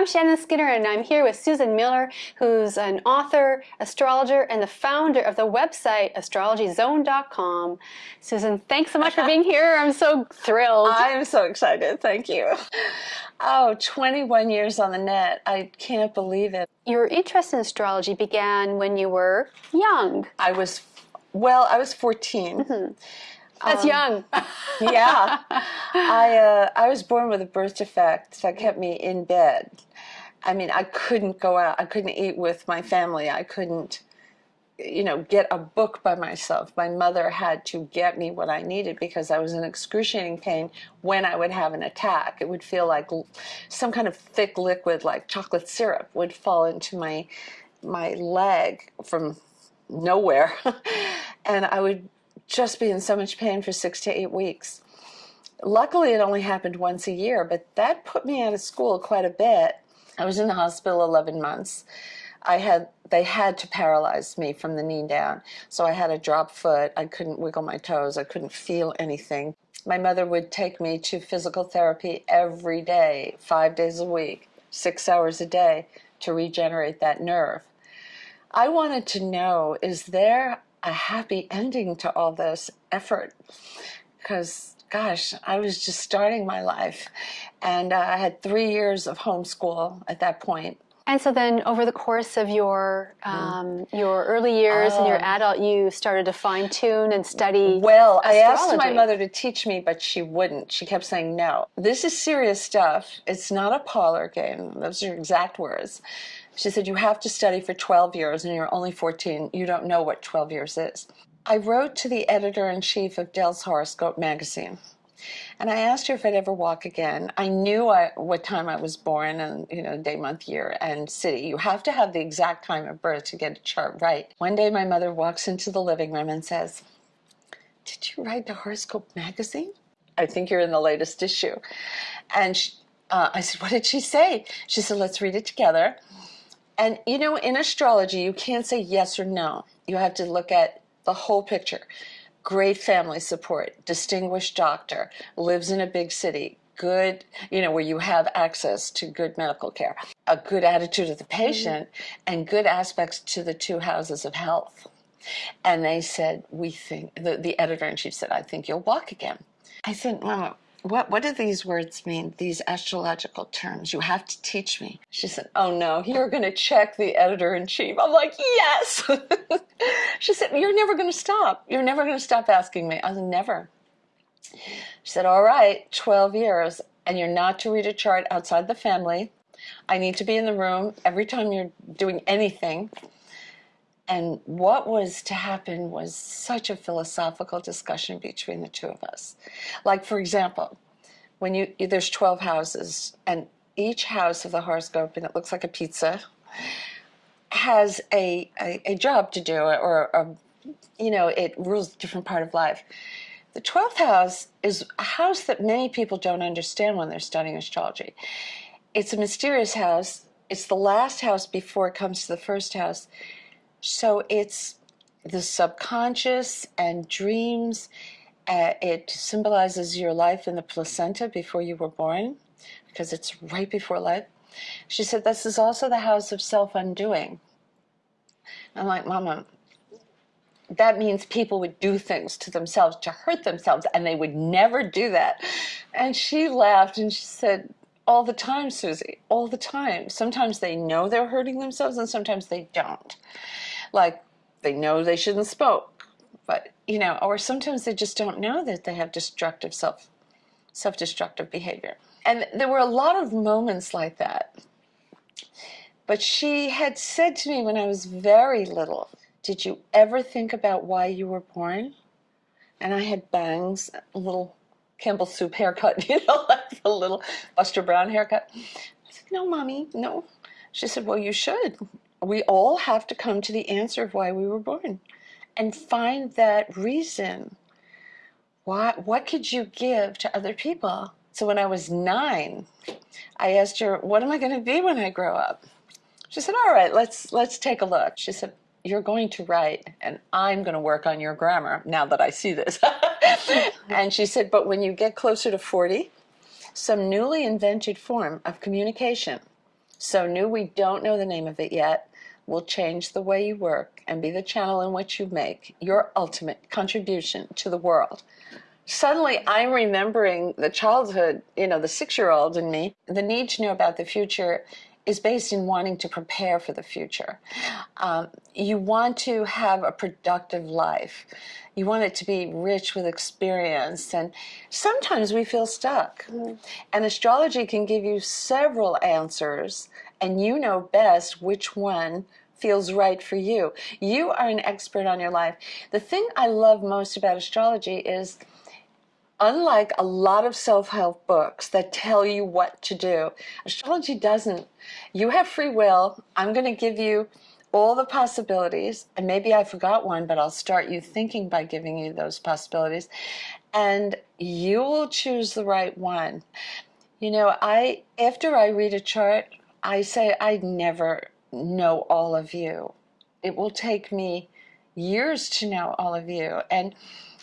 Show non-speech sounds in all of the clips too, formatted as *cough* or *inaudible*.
I'm Shannon Skinner and I'm here with Susan Miller, who's an author, astrologer, and the founder of the website astrologyzone.com. Susan, thanks so much for being here. I'm so thrilled. I'm so excited. Thank you. Oh, 21 years on the net. I can't believe it. Your interest in astrology began when you were young. I was, well, I was 14. Mm -hmm. That's um, young. *laughs* yeah. I, uh, I was born with a birth defect that kept me in bed. I mean, I couldn't go out. I couldn't eat with my family. I couldn't, you know, get a book by myself. My mother had to get me what I needed because I was in excruciating pain when I would have an attack. It would feel like some kind of thick liquid like chocolate syrup would fall into my my leg from nowhere. *laughs* and I would just be in so much pain for six to eight weeks. Luckily, it only happened once a year, but that put me out of school quite a bit. I was in the hospital 11 months. I had they had to paralyze me from the knee down. So I had a drop foot. I couldn't wiggle my toes. I couldn't feel anything. My mother would take me to physical therapy every day, five days a week, six hours a day to regenerate that nerve. I wanted to know, is there a happy ending to all this effort because gosh, I was just starting my life and uh, I had three years of homeschool at that point. And so then over the course of your um, your early years and your oh. adult, you started to fine tune and study Well, astrology. I asked my mother to teach me, but she wouldn't. She kept saying, no, this is serious stuff. It's not a parlor game. Those are your exact words. She said, you have to study for 12 years and you're only 14. You don't know what 12 years is. I wrote to the editor-in-chief of Dell's Horoscope magazine. And I asked her if I'd ever walk again. I knew I, what time I was born and, you know, day, month, year, and city. You have to have the exact time of birth to get a chart right. One day my mother walks into the living room and says, did you write the Horoscope magazine? I think you're in the latest issue. And she, uh, I said, what did she say? She said, let's read it together. And you know, in astrology, you can't say yes or no. You have to look at the whole picture. Great family support, distinguished doctor, lives in a big city, good, you know, where you have access to good medical care, a good attitude of the mm-hmm. patient, mm -hmm. and good aspects to the two houses of health. And they said, we think, the, the editor-in-chief said, I think you'll walk again. I said, Mama, what, what do these words mean, these astrological terms? You have to teach me. She said, oh no, you're going to check the editor-in-chief. I'm like, yes. *laughs* she said, you're never going to stop. You're never going to stop asking me. I said, never. She said, all right, 12 years, and you're not to read a chart outside the family. I need to be in the room every time you're doing anything. And what was to happen was such a philosophical discussion between the two of us. Like, for example, when you there's 12 houses, and each house of the horoscope, and it looks like a pizza, has a, a, a job to do, or, a, you know, it rules a different part of life. The 12th house is a house that many people don't understand when they're studying astrology. It's a mysterious house. It's the last house before it comes to the first house. So it's the subconscious and dreams. Uh, it symbolizes your life in the placenta before you were born, because it's right before life. She said, this is also the house of self-undoing. I'm like, Mama, that means people would do things to themselves to hurt themselves, and they would never do that. And she laughed and she said, all the time, Susie, all the time. Sometimes they know they're hurting themselves and sometimes they don't like they know they shouldn't smoke, but you know, or sometimes they just don't know that they have destructive self self-destructive behavior. And there were a lot of moments like that. But she had said to me when I was very little, did you ever think about why you were born? And I had bangs, a little Campbell soup haircut, *laughs* you know, like the little Buster Brown haircut. I said, no, mommy, no. She said, well, you should we all have to come to the answer of why we were born and find that reason. Why, what could you give to other people? So when I was nine, I asked her, what am I going to be when I grow up? She said, all right, let's, let's take a look. She said, you're going to write and I'm going to work on your grammar now that I see this. *laughs* and she said, but when you get closer to 40, some newly invented form of communication So, new, we don't know the name of it yet, will change the way you work and be the channel in which you make your ultimate contribution to the world. Suddenly, I'm remembering the childhood, you know, the six year old in me. The need to know about the future is based in wanting to prepare for the future. Um, you want to have a productive life. You want it to be rich with experience. And sometimes we feel stuck. Mm. And astrology can give you several answers, and you know best which one feels right for you. You are an expert on your life. The thing I love most about astrology is unlike a lot of self-help books that tell you what to do, astrology doesn't. You have free will. I'm going to give you all the possibilities, and maybe I forgot one, but I'll start you thinking by giving you those possibilities, and you will choose the right one. You know, I after I read a chart, I say I never know all of you. It will take me years to know all of you, and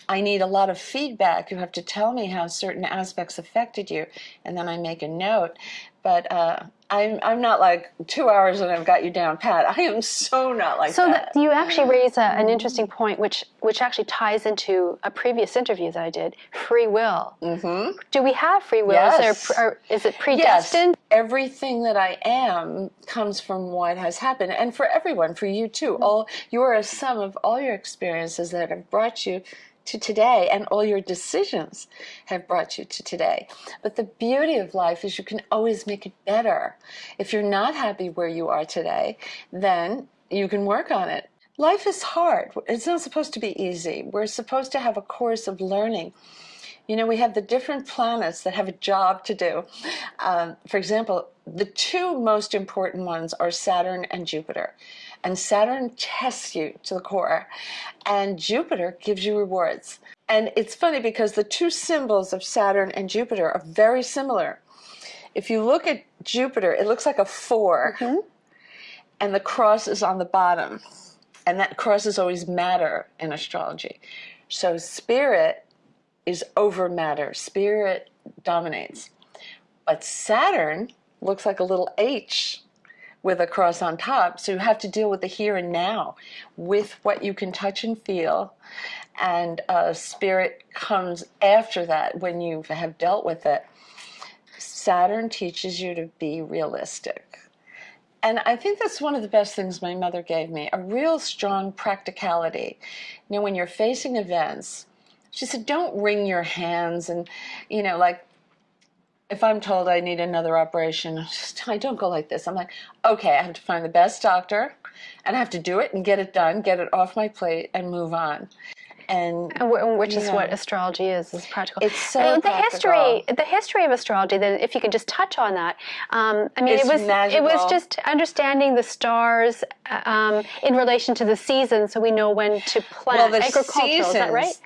I need a lot of feedback. You have to tell me how certain aspects affected you, and then I make a note. But uh, I'm I'm not like two hours and I've got you down pat. I am so not like so that. So you actually raise a, an interesting point, which which actually ties into a previous interview that I did. Free will. Mm-hmm. Do we have free will? Yes. Is, there, is it predestined? Yes. Everything that I am comes from what has happened, and for everyone, for you too. Mm-hmm. All you are a sum of all your experiences that have brought you to today, and all your decisions have brought you to today. But the beauty of life is you can always make it better. If you're not happy where you are today, then you can work on it. Life is hard. It's not supposed to be easy. We're supposed to have a course of learning. You know, we have the different planets that have a job to do. Um, for example, the two most important ones are Saturn and Jupiter and Saturn tests you to the core, and Jupiter gives you rewards. And it's funny because the two symbols of Saturn and Jupiter are very similar. If you look at Jupiter, it looks like a 4 mm -hmm. and the cross is on the bottom. And that cross is always matter in astrology. So spirit is over matter, spirit dominates. But Saturn looks like a little H with a cross on top. So you have to deal with the here and now with what you can touch and feel. And uh, spirit comes after that when you have dealt with it. Saturn teaches you to be realistic. And I think that's one of the best things my mother gave me, a real strong practicality. You know, when you're facing events, she said, don't wring your hands and, you know, like if I'm told I need another operation, I don't go like this. I'm like, okay, I have to find the best doctor and I have to do it and get it done, get it off my plate and move on. And, and which is what astrology is, is practical. It's so the history, the history of astrology. Then, if you could just touch on that, um, I mean, it's it was magical. it was just understanding the stars um, in relation to the seasons, so we know when to plant. Well, Agricultural, seasons, is that right?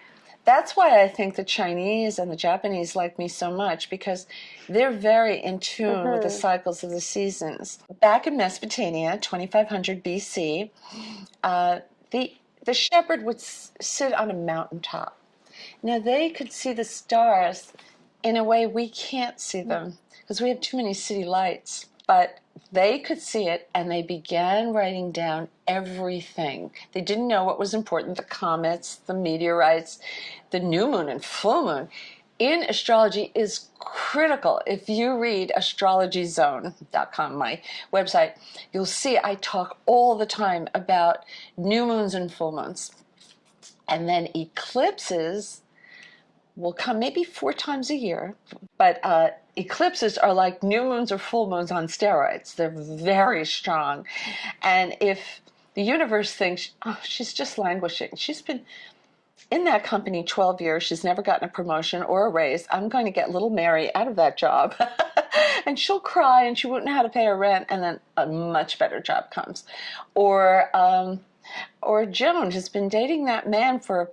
That's why I think the Chinese and the Japanese like me so much because they're very in tune mm -hmm. with the mm-hmm. cycles of the seasons. Back in Mesopotamia, 2500 BC, uh, the, the shepherd would sit on a mountaintop. Now they could see the stars in a way we can't see them because we have too many city lights. But they could see it and they began writing down everything. They didn't know what was important the comets, the meteorites, the new moon and full moon. In astrology is critical. If you read astrologyzone.com, my website, you'll see I talk all the time about new moons and full moons. And then eclipses will come maybe four times a year, but uh, eclipses are like new moons or full moons on steroids. They're very strong. And if the universe thinks, oh, she's just languishing, she's been in that company 12 years, she's never gotten a promotion or a raise, I'm going to get little Mary out of that job. *laughs* and she'll cry and she won't know how to pay her rent, and then a much better job comes. Or, um, or Joan has been dating that man for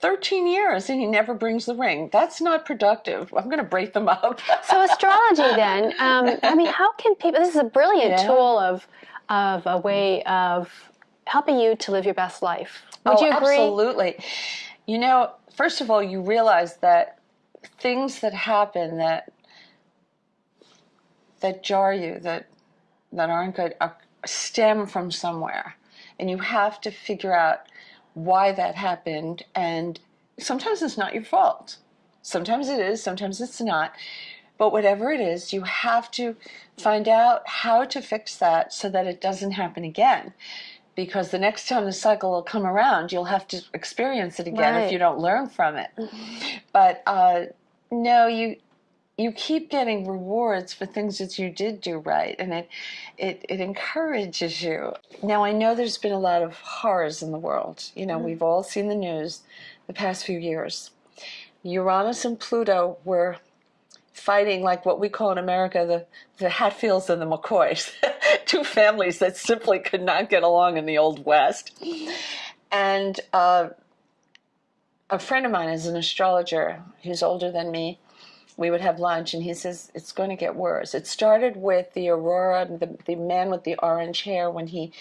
13 years and he never brings the ring. That's not productive. I'm going to break them up. *laughs* so astrology then, um, I mean, how can people, this is a brilliant yeah. tool of, of a way of helping you to live your best life. Would oh, you agree? absolutely. You know, first of all, you realize that things that happen that that jar you, that that aren't good are, stem from somewhere. And you have to figure out why that happened. And sometimes it's not your fault. Sometimes it is, sometimes it's not. But whatever it is, you have to find out how to fix that so that it doesn't happen again. Because the next time the cycle will come around, you'll have to experience it again Right. if you don't learn from it. But uh, no, you you keep getting rewards for things that you did do right, and it, it it encourages you. Now I know there's been a lot of horrors in the world. You know, we've all seen the news the past few years. Uranus and Pluto were fighting like what we call in America the, the Hatfields and the McCoys, *laughs* two families that simply could not get along in the Old West. And uh, a friend of mine is an astrologer. He's older than me. We would have lunch, and he says it's going to get worse. It started with the Aurora, the, the man with the orange hair, when he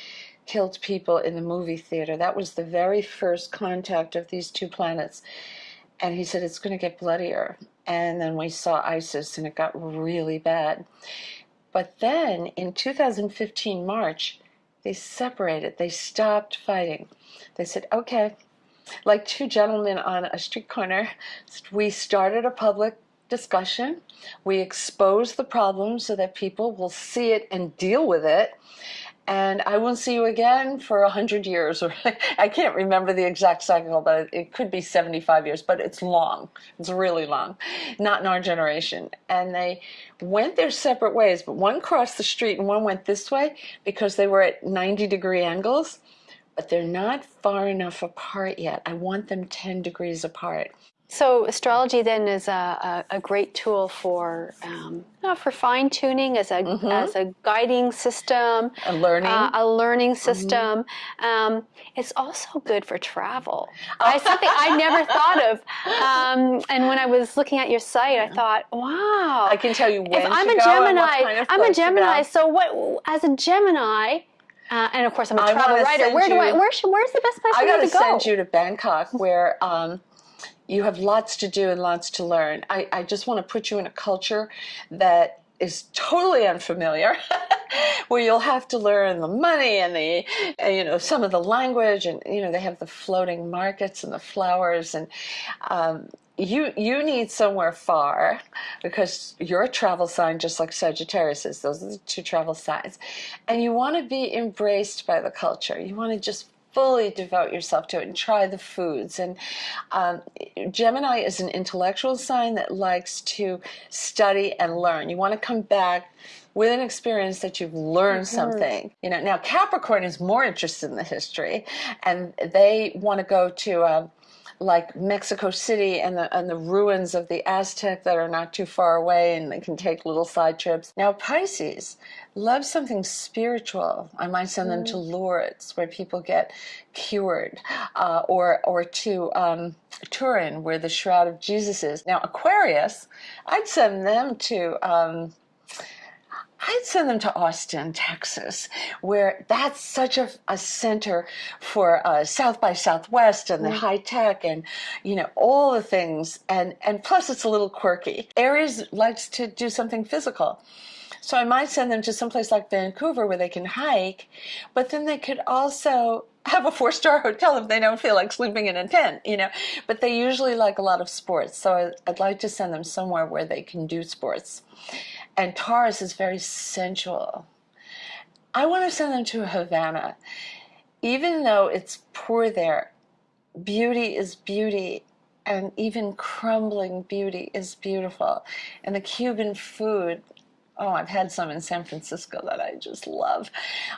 killed people in the movie theater. That was the very first contact of these two planets. And he said it's going to get bloodier. And then we saw ISIS, and it got really bad. But then in 2015 March, they separated. They stopped fighting. They said, okay, like two gentlemen on a street corner, we started a public discussion. We expose the problem so that people will see it and deal with it. And I won't see you again for a hundred years, or *laughs* I can't remember the exact cycle, but it could be 75 years, but it's long. It's really long. Not in our generation. And they went their separate ways, but one crossed the street and one went this way because they were at 90 degree angles but they're not far enough apart yet. I want them 10 degrees apart. So astrology then is a, a, a great tool for um, you know, for fine tuning as a as a guiding system, A learning. uh, a learning system. Um, it's also good for travel. I something I never *laughs* thought of. Um, and when I was looking at your site, I thought, wow. I can tell you when if I'm a go Gemini, kind of I'm a Gemini. So what? As a Gemini, uh, and of course I'm a travel writer. Where do I? Where should? Where's the best place I for got me to to go? send you to Bangkok where um, you have lots to do and lots to learn. I, I just want to put you in a culture that is totally unfamiliar, *laughs* where you'll have to learn the money and the, you know, some of the language, and you know, they have the floating markets and the flowers, and um, you you need somewhere far because you're a travel sign, just like Sagittarius is. Those are the two travel signs, and you want to be embraced by the culture. You want to just fully devote yourself to it and try the foods. And um, Gemini is an intellectual sign that likes to study and learn. You want to come back with an experience that you've learned something. You know, now Capricorn is more interested in the history, and they want to go to. Um, like Mexico City and the and the ruins of the Aztec that are not too far away, and they can take little side trips. Now Pisces loves something spiritual. I might send them to Lourdes, where people get cured, uh, or or to um, Turin, where the Shroud of Jesus is. Now Aquarius, I'd send them to. Um, I'd send them to Austin, Texas, where that's such a, a center for uh, South by Southwest and the high tech and you know all the things, and and plus it's a little quirky. Aries likes to do something physical. So I might send them to someplace like Vancouver where they can hike, but then they could also have a four star hotel if they don't feel like sleeping in a tent, you know. But they usually like a lot of sports, so I'd like to send them somewhere where they can do sports. And Taurus is very sensual. I want to send them to Havana. Even though it's poor there, beauty is beauty and even crumbling beauty is beautiful. And the Cuban food, oh, I've had some in San Francisco that I just love.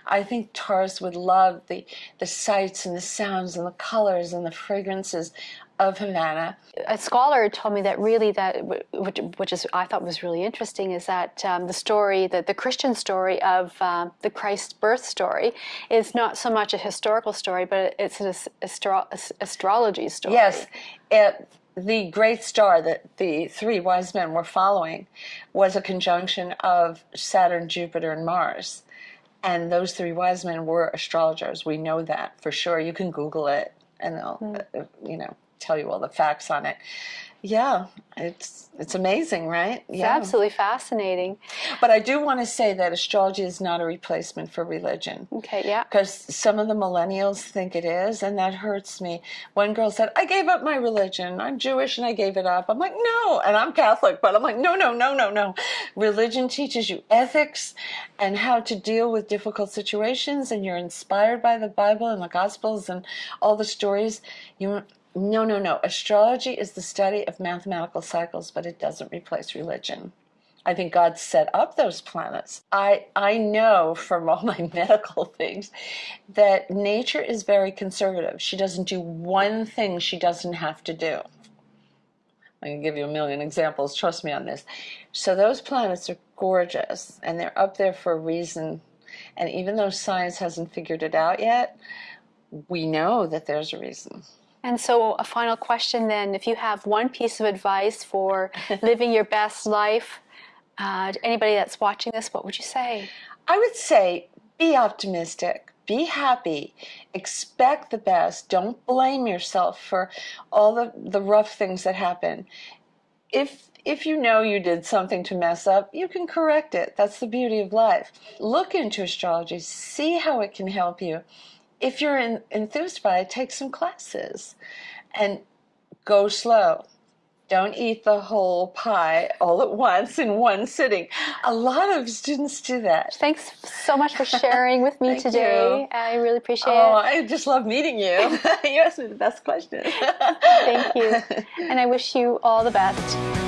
I think Taurus would love the, the sights and the sounds and the colors and the fragrances of Havana. a scholar told me that really that which, which is I thought was really interesting is that um, the story that the Christian story of um, the Christ birth story is not so much a historical story, but it's an astro- astrology story. Yes, it, the great star that the three wise men were following was a conjunction of Saturn, Jupiter, and Mars. And those three wise men were astrologers. We know that for sure. You can Google it and they'll, uh, you know, tell you all the facts on it. Yeah, it's it's amazing, right? It's yeah. absolutely fascinating. But I do want to say that astrology is not a replacement for religion. Okay, yeah. Because some of the millennials think it is, and that hurts me. One girl said, I gave up my religion. I'm Jewish and I gave it up. I'm like, no. And I'm Catholic, but I'm like, no, no, no, no, no. Religion teaches you ethics and how to deal with difficult situations, and you're inspired by the Bible and the Gospels and all the stories. You no, no, no. Astrology is the study of mathematical cycles, but it doesn't replace religion. I think God set up those planets. I, I know from all my *laughs* medical things that nature is very conservative. She doesn't do one thing she doesn't have to do. I can give you a million examples, trust me on this. So those planets are gorgeous and they're up there for a reason. And even though science hasn't figured it out yet, we know that there's a reason. And so, a final question then if you have one piece of advice for *laughs* living your best life, uh, anybody that's watching this, what would you say? I would say be optimistic, be happy, expect the best, don't blame yourself for all the, the rough things that happen. If if you know you did something to mess up, you can correct it. That's the beauty of life. Look into astrology, see how it can help you if you're in, enthused by it, take some classes and go slow. Don't eat the whole pie all at once in one sitting. A lot of students do that. Thanks so much for sharing with me *laughs* today. You. I really appreciate oh, it. I just love meeting you. *laughs* you asked me the best question. Thank you. *laughs* And I wish you all the best.